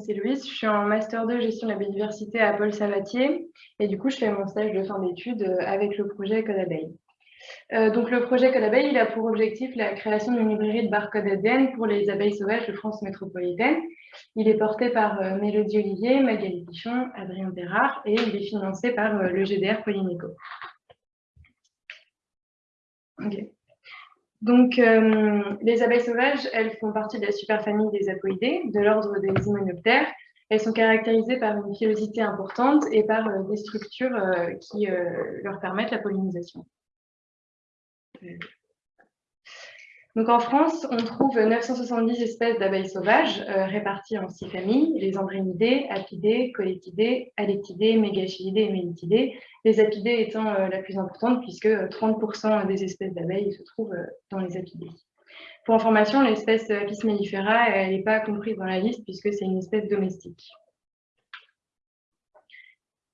c'est Louise, je suis en Master 2 Gestion de la biodiversité à Paul Sabatier et du coup je fais mon stage de fin d'études euh, avec le projet Code Abeille. Euh, donc le projet Code Abeille il a pour objectif la création d'une librairie de barcode ADN pour les abeilles sauvages de France métropolitaine. Il est porté par euh, Mélodie Olivier, Magali Pichon, Adrien Bérard et il est financé par le GDR Polynéco. Donc, euh, les abeilles sauvages, elles font partie de la superfamille des apoïdés, de l'ordre des hyménoptères. Elles sont caractérisées par une pilosité importante et par euh, des structures euh, qui leur permettent la pollinisation. Donc en France, on trouve 970 espèces d'abeilles sauvages euh, réparties en six familles, les andrénidées, apidées, colétidées, alectidées, mégachilidées et mélitidées, les apidées étant euh, la plus importante puisque 30% des espèces d'abeilles se trouvent euh, dans les apidées. Pour information, l'espèce Apis mellifera, n'est pas comprise dans la liste puisque c'est une espèce domestique.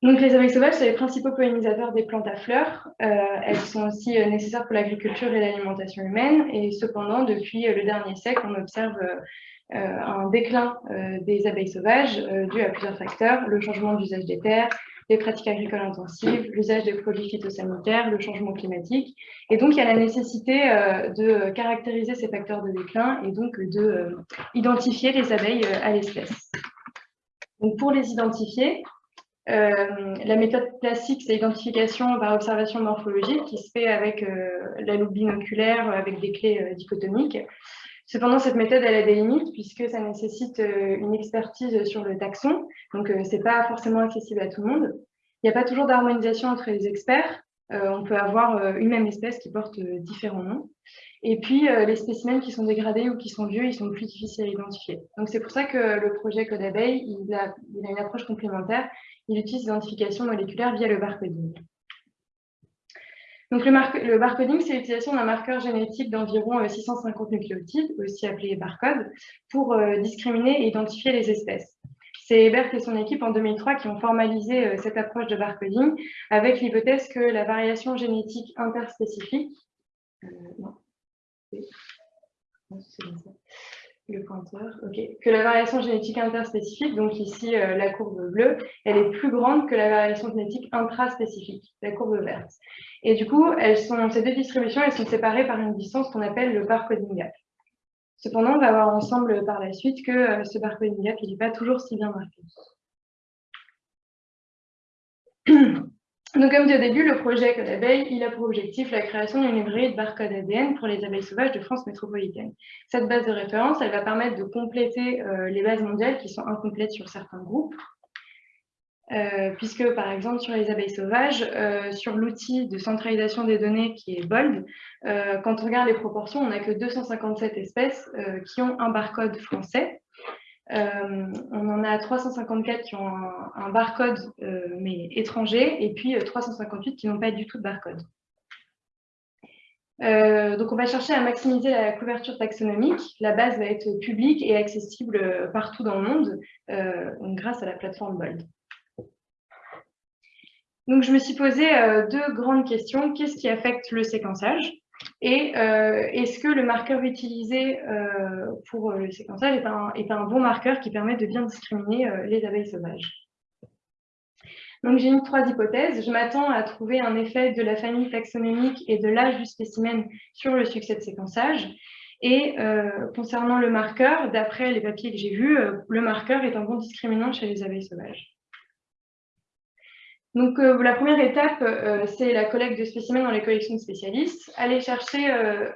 Donc, les abeilles sauvages, sont les principaux pollinisateurs des plantes à fleurs. Euh, elles sont aussi euh, nécessaires pour l'agriculture et l'alimentation humaine. Et cependant, depuis euh, le dernier siècle, on observe un déclin des abeilles sauvages dû à plusieurs facteurs, le changement d'usage des terres, les pratiques agricoles intensives, l'usage des produits phytosanitaires, le changement climatique. Et donc, il y a la nécessité de caractériser ces facteurs de déclin et donc d'identifier les abeilles à l'espèce. Donc, pour les identifier, euh, la méthode classique, c'est l'identification par observation morphologique qui se fait avec euh, la loupe binoculaire, avec des clés euh, dichotomiques. Cependant, cette méthode elle a des limites puisque ça nécessite une expertise sur le taxon, donc ce n'est pas forcément accessible à tout le monde. Il n'y a pas toujours d'harmonisation entre les experts. On peut avoir une même espèce qui porte différents noms. Et puis, les spécimens qui sont dégradés ou qui sont vieux, ils sont plus difficiles à identifier. Donc, c'est pour ça que le projet Code Abeille, il a, une approche complémentaire il utilise l'identification moléculaire via le barcoding. Donc, le, barcoding, c'est l'utilisation d'un marqueur génétique d'environ 650 euh, nucléotides, aussi appelé barcode, pour euh, discriminer et identifier les espèces. C'est Ebert et son équipe en 2003 qui ont formalisé euh, cette approche de barcoding avec l'hypothèse que la variation génétique interspécifique, non, le pointeur, que la variation génétique interspécifique, donc ici euh, la courbe bleue, elle est plus grande que la variation génétique intraspécifique, la courbe verte. Et du coup, ces deux distributions, elles sont séparées par une distance qu'on appelle le barcoding gap. Cependant, on va voir ensemble par la suite que euh, ce barcoding gap, n'est pas toujours si bien marqué. Donc, comme dit au début, le projet Code Abeille, il a pour objectif la création d'une librairie de barcode ADN pour les abeilles sauvages de France métropolitaine. Cette base de référence, elle va permettre de compléter euh, les bases mondiales qui sont incomplètes sur certains groupes, euh, puisque par exemple sur les abeilles sauvages, euh, sur l'outil de centralisation des données qui est BOLD, quand on regarde les proportions, on n'a que 257 espèces qui ont un barcode français, euh, on en a 354 qui ont un, barcode, euh, mais étranger, et puis 358 euh, qui n'ont pas du tout de barcode. donc, on va chercher à maximiser la couverture taxonomique. La base va être publique et accessible partout dans le monde grâce à la plateforme BOLD. Donc, je me suis posé deux grandes questions. Qu'est-ce qui affecte le séquençage? Et euh, est-ce que le marqueur utilisé euh, pour le séquençage est un, bon marqueur qui permet de bien discriminer euh, les abeilles sauvages? Donc j'ai mis trois hypothèses. Je m'attends à trouver un effet de la famille taxonomique et de l'âge du spécimen sur le succès de séquençage. Et concernant le marqueur, d'après les papiers que j'ai vus, le marqueur est un bon discriminant chez les abeilles sauvages. Donc, euh, la première étape, euh, c'est la collecte de spécimens dans les collections de spécialistes. Aller chercher, euh,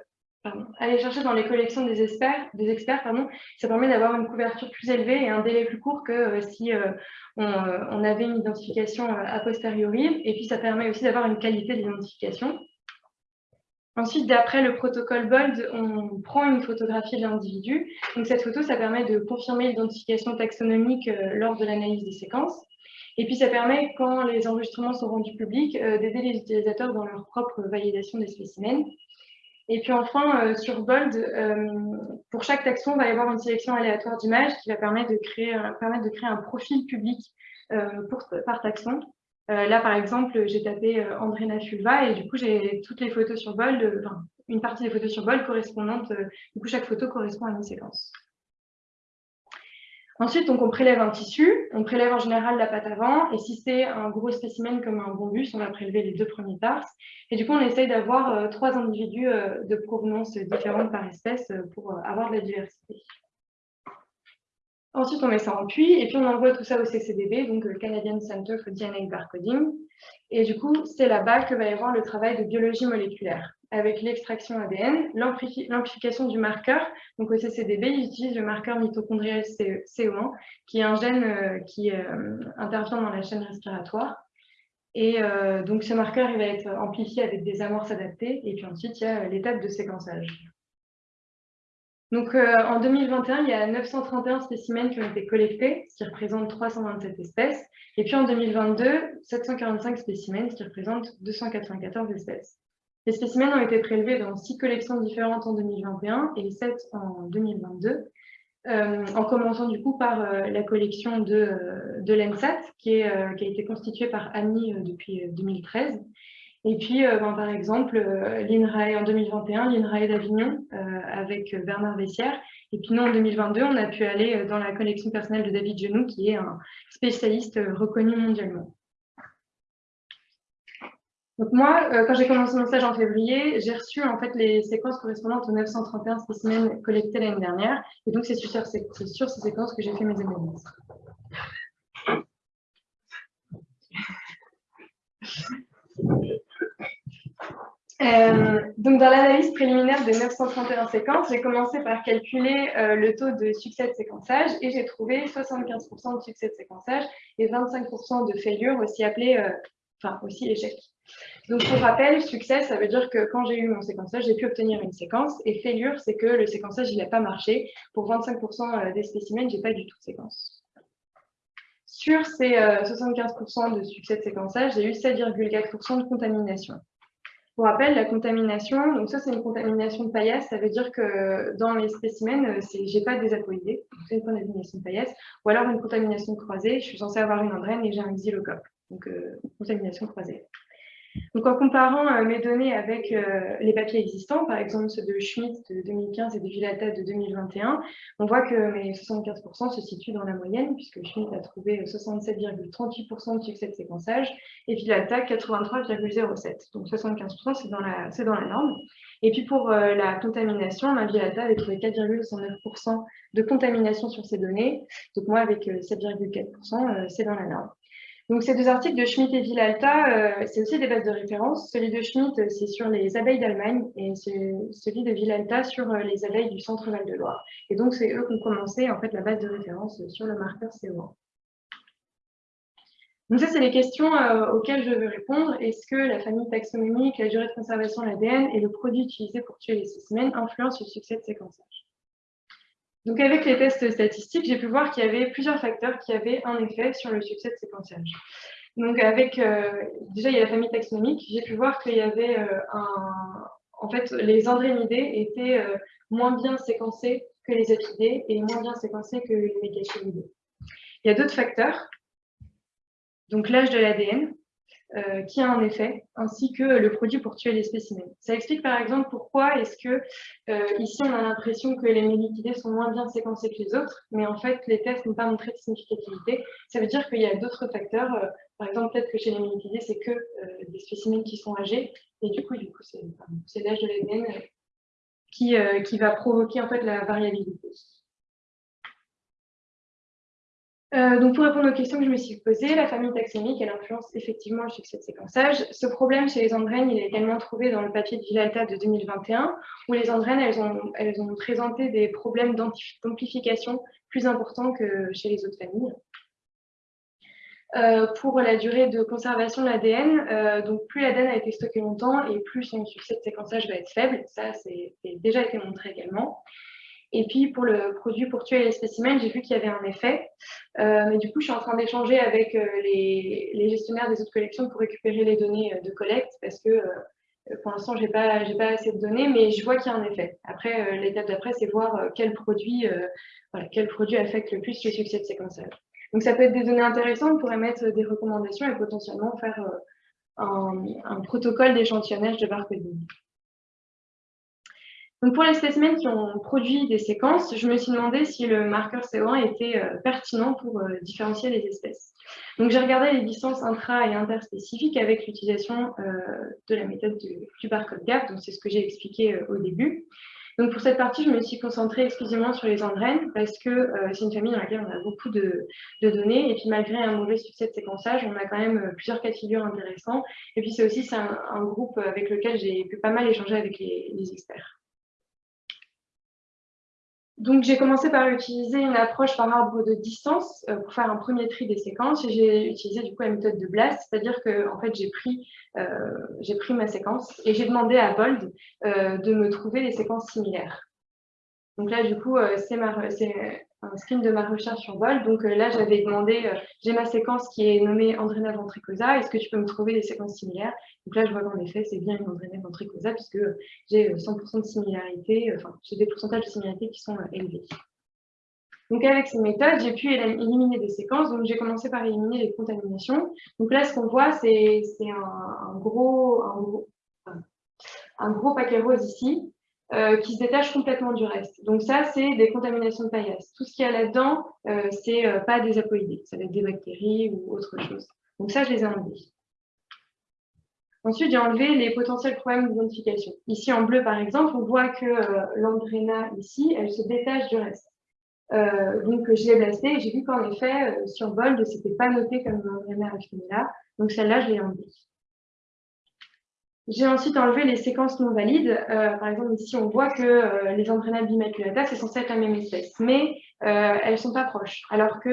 aller chercher dans les collections des experts, des experts pardon, ça permet d'avoir une couverture plus élevée et un délai plus court que si on, avait une identification a posteriori. Et puis, ça permet aussi d'avoir une qualité d'identification. Ensuite, d'après le protocole BOLD, on prend une photographie de l'individu. Donc, cette photo, ça permet de confirmer l'identification taxonomique lors de l'analyse des séquences. Et puis, ça permet, quand les enregistrements sont rendus publics, euh, d'aider les utilisateurs dans leur propre validation des spécimens. Et puis enfin, euh, sur Bold, euh, pour chaque taxon, il va y avoir une sélection aléatoire d'images qui va permettre de créer, un profil public par taxon. là, par exemple, j'ai tapé Andrena fulva et du coup, j'ai toutes les photos sur Bold, enfin, une partie des photos sur Bold correspondantes, du coup, chaque photo correspond à une séquence. Ensuite, on prélève un tissu, on prélève en général la patte avant, et si c'est un gros spécimen comme un bombus, on va prélever les deux premiers tarses. Et du coup, on essaye d'avoir euh, trois individus euh, de provenance différente par espèce euh, pour avoir de la diversité. Ensuite, on met ça en puits, et puis on envoie tout ça au CCDB, donc le Canadian Center for DNA Barcoding. Et du coup, c'est là-bas que va y avoir le travail de biologie moléculaire avec l'extraction ADN, l'amplification du marqueur. Donc au CCDB, ils utilisent le marqueur mitochondrial CO1, qui est un gène euh, qui euh, intervient dans la chaîne respiratoire. Et euh, donc ce marqueur va être amplifié avec des amorces adaptées. Et puis ensuite, il y a l'étape de séquençage. En 2021, il y a 931 spécimens qui ont été collectés, ce qui représente 327 espèces. Et puis en 2022, 745 spécimens, ce qui représente 294 espèces. Les spécimens ont été prélevés dans six collections différentes en 2021 et sept en 2022, euh, en commençant par euh, la collection de, euh, de l'ENSAT, qui, a été constituée par Annie depuis 2013. Et puis, ben, par exemple, l'INRAE en 2021, l'INRAE d'Avignon avec Bernard Vessière. Et puis nous, en 2022, on a pu aller dans la collection personnelle de David Genoux, qui est un spécialiste reconnu mondialement. Donc moi, euh, quand j'ai commencé mon stage en février, j'ai reçu en fait les séquences correspondantes aux 931 spécimens collectés l'année dernière. Et donc c'est sur, ces séquences que j'ai fait mes analyses. Euh, donc dans l'analyse préliminaire des 931 séquences, j'ai commencé par calculer euh, le taux de succès de séquençage et j'ai trouvé 75% de succès de séquençage et 25% de failure, aussi appelé, enfin aussi échec. Donc, pour rappel, succès, ça veut dire que quand j'ai eu mon séquençage, j'ai pu obtenir une séquence. Et failure, c'est que le séquençage, il n'a pas marché. Pour 25% euh, des spécimens, je n'ai pas du tout de séquence. Sur ces 75% euh, de succès de séquençage, j'ai eu 7,4% de contamination. Pour rappel, la contamination, donc ça c'est une contamination de paillasse, ça veut dire que dans les spécimens, euh, j'ai pas des apoïdés, c'est une contamination de paillasse, ou alors une contamination croisée, je suis censée avoir une andrène et j'ai un xylocope, donc contamination croisée. En comparant euh, mes données avec euh, les papiers existants, par exemple ceux de Schmitt de 2015 et de Villata de 2021, on voit que mes 75% se situent dans la moyenne, puisque Schmitt a trouvé 67,38% de succès de séquençage et Villata 83,07%. Donc 75% c'est dans, la, norme. Et puis pour euh, la contamination, ma Villata avait trouvé 4,69% de contamination sur ces données. Donc moi avec 7,4%, c'est dans la norme. Donc, ces deux articles de Schmitt et Villalta, euh, c'est aussi des bases de référence. Celui de Schmitt, euh, c'est sur les abeilles d'Allemagne et celui de Villalta sur euh, les abeilles du centre Val-de-Loire. Et donc, c'est eux qui ont commencé en fait, la base de référence sur le marqueur CO1. Donc ça, c'est les questions auxquelles je veux répondre. Est-ce que la famille taxonomique, la durée de conservation de l'ADN et le produit utilisé pour tuer les spécimens influencent le succès de séquençage donc avec les tests statistiques, j'ai pu voir qu'il y avait plusieurs facteurs qui avaient un effet sur le succès de séquençage. Donc avec, euh, déjà il y a la famille taxonomique, j'ai pu voir qu'il y avait euh, un... En fait, les andrénidés étaient euh, moins bien séquencés que les apidés et moins bien séquencés que les mégachénidés. Il y a d'autres facteurs, donc l'âge de l'ADN, euh, qui a un effet, ainsi que le produit pour tuer les spécimens. Ça explique par exemple pourquoi est-ce que euh, ici on a l'impression que les mélitidés sont moins bien séquencés que les autres, mais en fait les tests n'ont pas montré de significativité. Ça veut dire qu'il y a d'autres facteurs, euh, par exemple peut-être que chez les mélitidés c'est que des spécimens qui sont âgés, et du coup, du coup c'est l'âge de l'ADN qui, qui va provoquer en fait la variabilité. Euh, donc, pour répondre aux questions que je me suis posées, la famille taxonomique, elle influence effectivement le succès de séquençage. Ce problème chez les andrènes, il est également trouvé dans le papier de Villalta de 2021, où les ont, elles ont présenté des problèmes d'amplification plus importants que chez les autres familles. Euh, pour la durée de conservation de l'ADN, euh, donc plus l'ADN a été stocké longtemps et plus son succès de séquençage va être faible. Ça, c'est déjà été montré également. Et puis pour le produit pour tuer les spécimens, j'ai vu qu'il y avait un effet. Euh, mais du coup, je suis en train d'échanger avec euh, les, gestionnaires des autres collections pour récupérer les données euh, de collecte parce que pour l'instant, je n'ai pas, assez de données, mais je vois qu'il y a un effet. Après, l'étape d'après, c'est voir quel produit, quel produit affecte le plus le succès de séquençage. Donc ça peut être des données intéressantes pour émettre des recommandations et potentiellement faire un, un protocole d'échantillonnage de barcoding. Donc pour les spécimens qui ont produit des séquences, je me suis demandé si le marqueur CO1 était euh, pertinent pour euh, différencier les espèces. Donc j'ai regardé les distances intra- et interspécifiques avec l'utilisation euh, de la méthode du, barcode gap, donc c'est ce que j'ai expliqué au début. Donc pour cette partie, je me suis concentrée exclusivement sur les engraines parce que c'est une famille dans laquelle on a beaucoup de, données et puis malgré un mauvais succès de séquençage, on a quand même plusieurs cas de figure intéressants et puis c'est aussi un, groupe avec lequel j'ai pu pas mal échanger avec les experts. Donc, j'ai commencé par utiliser une approche par arbre de distance euh, pour faire un premier tri des séquences. Et j'ai utilisé du coup la méthode de Blast, c'est-à-dire que en fait, j'ai pris, euh, pris ma séquence et j'ai demandé à Bold euh, de me trouver des séquences similaires. Donc là, du coup, c'est un screen de ma recherche sur Bold. Donc là, j'avais demandé, j'ai ma séquence qui est nommée Andrena ventricosa, est-ce que tu peux me trouver des séquences similaires? Donc là, je vois qu'en effet, c'est bien une Andrena ventricosa puisque j'ai 100% de similarité, enfin, j'ai des pourcentages de similarité qui sont élevés. Donc avec ces méthodes, j'ai pu éliminer des séquences. Donc j'ai commencé par éliminer les contaminations. Donc là, ce qu'on voit, c'est un, gros, un gros paquet rose ici euh, qui se détachent complètement du reste. Donc ça, c'est des contaminations de paillasse. Tout ce qu'il y a là-dedans, euh, c'est euh, pas des apoïdés, ça va être des bactéries ou autre chose. Donc ça, je les ai enlevés. Ensuite, j'ai enlevé les potentiels problèmes d'identification. Ici, en bleu, par exemple, on voit que l'andréna, ici, elle se détache du reste. donc, je l'ai blasté et j'ai vu qu'en effet, sur Bold, c'était pas noté comme l'andréna là. Donc, celle-là, je l'ai enlevée. J'ai ensuite enlevé les séquences non valides. Euh, par exemple, ici, on voit que euh, les entraînables bimaculata, c'est censé être la même espèce, mais euh, elles sont pas proches, alors que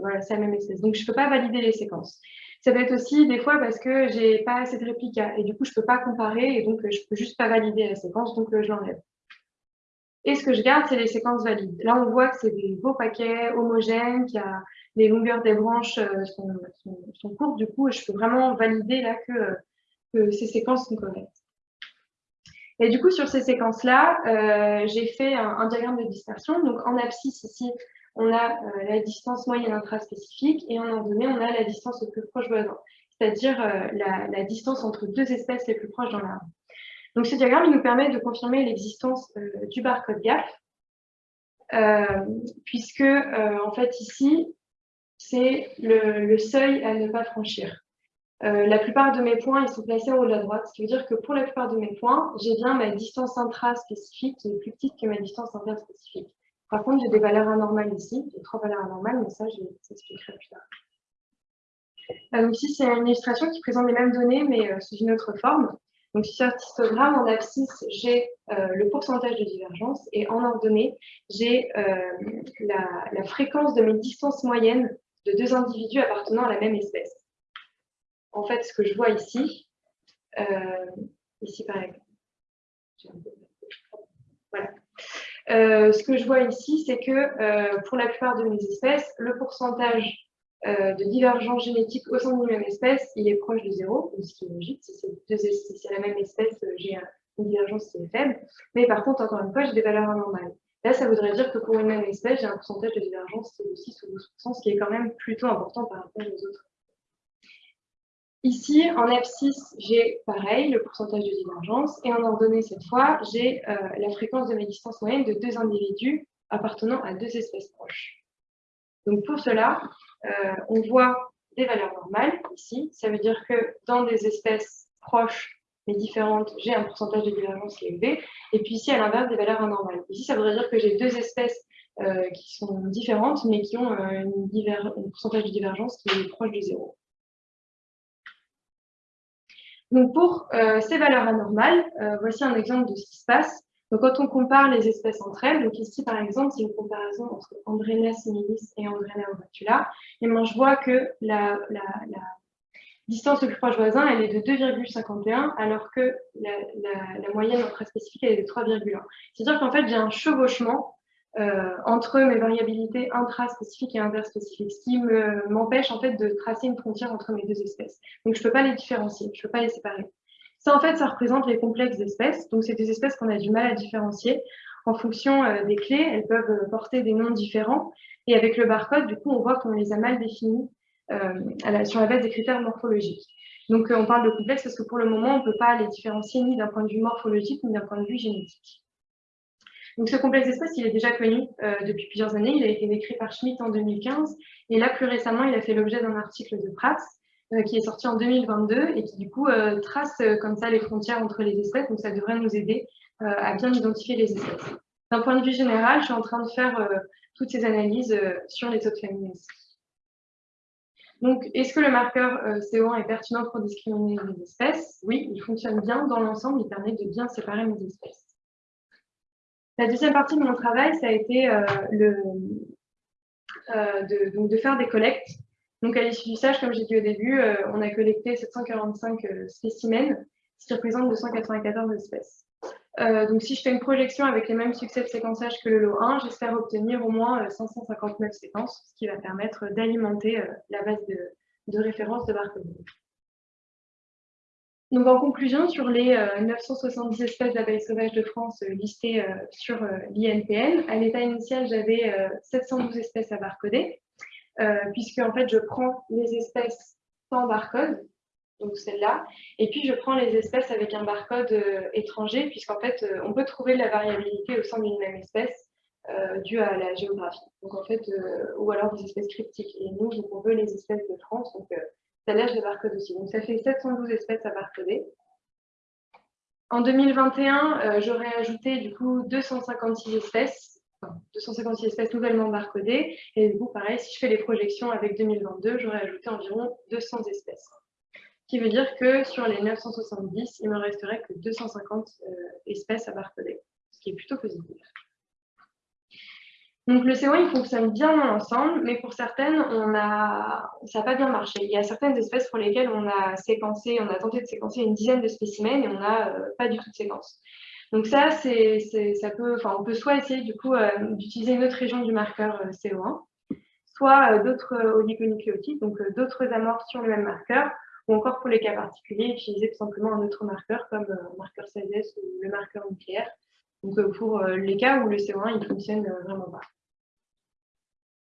voilà, c'est la même espèce. Donc, je peux pas valider les séquences. Ça peut être aussi des fois parce que j'ai pas assez de réplicas et du coup, je peux pas comparer et donc je peux juste pas valider la séquence, donc je l'enlève. Et ce que je garde, c'est les séquences valides. Là, on voit que c'est des beaux paquets homogènes, qu'il y a les longueurs des branches sont, sont, sont, courtes, du coup, je peux vraiment valider là que que ces séquences sont correctes. Et du coup, sur ces séquences-là, euh, j'ai fait un, diagramme de dispersion. Donc, en abscisse, ici, on a euh, la distance moyenne intraspécifique et en ordonnée, on a la distance le plus proche voisin, c'est-à-dire euh, la, distance entre deux espèces les plus proches dans l'arbre. Donc, ce diagramme, nous permet de confirmer l'existence du barcode GAF, puisque, en fait, ici, c'est le seuil à ne pas franchir. Euh, la plupart de mes points, ils sont placés en haut de la droite, ce qui veut dire que pour la plupart de mes points, j'ai bien ma distance intra-spécifique qui est plus petite que ma distance interspécifique. Par contre, j'ai des valeurs anormales ici, j'ai trois valeurs anormales, mais ça, je expliquerai plus tard. Euh, donc ici, c'est une illustration qui présente les mêmes données, mais euh, sous une autre forme. Donc sur cet histogramme, en abscisse, j'ai le pourcentage de divergence, et en ordonnée, j'ai la, la fréquence de mes distances moyennes de deux individus appartenant à la même espèce en fait, ce que je vois ici, euh, ici par voilà. Euh, ce que je vois ici, c'est que euh, pour la plupart de mes espèces, le pourcentage de divergence génétique au sein d'une même espèce, il est proche de zéro, ce qui est logique. Si c'est la même espèce, j'ai une divergence qui est faible. Mais par contre, encore une fois, j'ai des valeurs anormales. Là, ça voudrait dire que pour une même espèce, j'ai un pourcentage de divergence de 6 ou 12%, ce qui est quand même plutôt important par rapport aux autres Ici, en abscisse, j'ai pareil, le pourcentage de divergence, et en ordonnée cette fois, j'ai euh, la fréquence de mes distances moyennes de deux individus appartenant à deux espèces proches. Donc pour cela, euh, on voit des valeurs normales ici. Ça veut dire que dans des espèces proches mais différentes, j'ai un pourcentage de divergence qui est élevé. Et puis ici, à l'inverse, des valeurs anormales. Ici, ça voudrait dire que j'ai deux espèces euh, qui sont différentes, mais qui ont un pourcentage de divergence qui est proche de zéro. Donc pour euh, ces valeurs anormales, euh, voici un exemple de ce qui se passe. Donc quand on compare les espèces entre elles, donc ici par exemple, c'est une comparaison entre Andrena similis et Andrena ovacula, et moi je vois que la, la, la distance le plus proche voisin, elle est de 2,51, alors que la, la moyenne intraspécifique, elle est de 3,1. C'est-à-dire qu'en fait, j'ai un chevauchement euh, entre mes variabilités intraspécifiques et interspécifiques, ce qui m'empêche en fait de tracer une frontière entre mes deux espèces. Donc je ne peux pas les différencier, je ne peux pas les séparer. Ça en fait, ça représente les complexes d'espèces. Donc c'est des espèces qu'on a du mal à différencier. En fonction euh, des clés, elles peuvent euh, porter des noms différents. Et avec le barcode, du coup, on voit qu'on les a mal définis sur la base des critères morphologiques. Donc on parle de complexes parce que pour le moment, on ne peut pas les différencier ni d'un point de vue morphologique ni d'un point de vue génétique. Donc ce complexe d'espèces, il est déjà connu depuis plusieurs années. Il a été décrit par Schmitt en 2015. Et là, plus récemment, il a fait l'objet d'un article de Prats qui est sorti en 2022 et qui du coup trace comme ça les frontières entre les espèces. Donc ça devrait nous aider à bien identifier les espèces. D'un point de vue général, je suis en train de faire toutes ces analyses sur les autres familles donc, est-ce que le marqueur euh, CO1 est pertinent pour discriminer les espèces? Oui, il fonctionne bien dans l'ensemble, il permet de bien séparer les espèces. La deuxième partie de mon travail, ça a été euh, euh, de, faire des collectes. Donc, à l'issue du stage, comme j'ai dit au début, on a collecté 745 spécimens, ce qui représente 294 espèces. Euh, donc, si je fais une projection avec les mêmes succès de séquençage que le lot 1, j'espère obtenir au moins 559 euh, séquences, ce qui va permettre d'alimenter euh, la base de, référence de Barcoding. Donc, en conclusion, sur les 970 espèces d'abeilles sauvages de France listées sur l'INPN, à l'état initial, j'avais 712 espèces à barcoder, puisque en fait, je prends les espèces sans barcode, donc celle-là. Et puis, je prends les espèces avec un barcode euh, étranger, puisqu'en fait, euh, on peut trouver de la variabilité au sein d'une même espèce euh, due à la géographie. Donc, en fait, ou alors des espèces cryptiques. Et nous, on veut les espèces de France, donc celle-là, je barcode aussi. Donc, ça fait 712 espèces à barcoder. En 2021, j'aurais ajouté du coup 256 espèces, 256 espèces nouvellement barcodées. Et du coup, pareil, si je fais les projections avec 2022, j'aurais ajouté environ 200 espèces qui veut dire que sur les 970, il me resterait que 250 euh, espèces à barcoder, ce qui est plutôt positif. Donc le CO1, il fonctionne bien dans l'ensemble, mais pour certaines, on ça n'a pas bien marché. Il y a certaines espèces pour lesquelles on a séquencé, on a tenté de séquencer une dizaine de spécimens et on n'a euh, pas du tout de séquence. Donc ça, ça peut, on peut soit essayer du coup euh, d'utiliser une autre région du marqueur CO1, soit d'autres oligonucléotides, donc d'autres amorphes sur le même marqueur, ou encore pour les cas particuliers, utiliser tout simplement un autre marqueur comme euh, marqueur CSS ou le marqueur nucléaire. Donc euh, pour euh, les cas où le CO1 il fonctionne vraiment pas.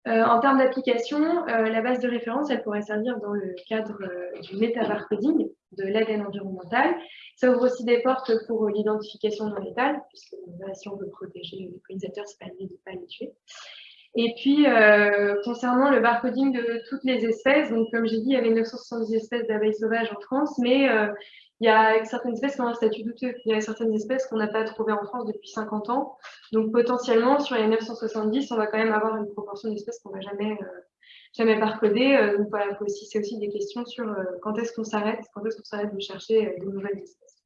En termes d'application, la base de référence, elle pourrait servir dans le cadre du métabarcoding, de l'ADN environnemental. Ça ouvre aussi des portes pour l'identification non létale, puisque si on veut protéger les pollinisateurs, c'est pas mieux de ne pas les tuer. Et puis, euh, concernant le barcoding de toutes les espèces, donc comme j'ai dit, il y avait 970 espèces d'abeilles sauvages en France, mais euh, il y a certaines espèces qui ont un statut douteux. Il y a certaines espèces qu'on n'a pas trouvées en France depuis 50 ans. Donc, potentiellement, sur les 970, on va quand même avoir une proportion d'espèces qu'on ne va jamais, euh, jamais barcoder. donc, voilà, c'est aussi des questions sur quand est-ce qu'on s'arrête, quand est-ce qu'on s'arrête de chercher de nouvelles espèces.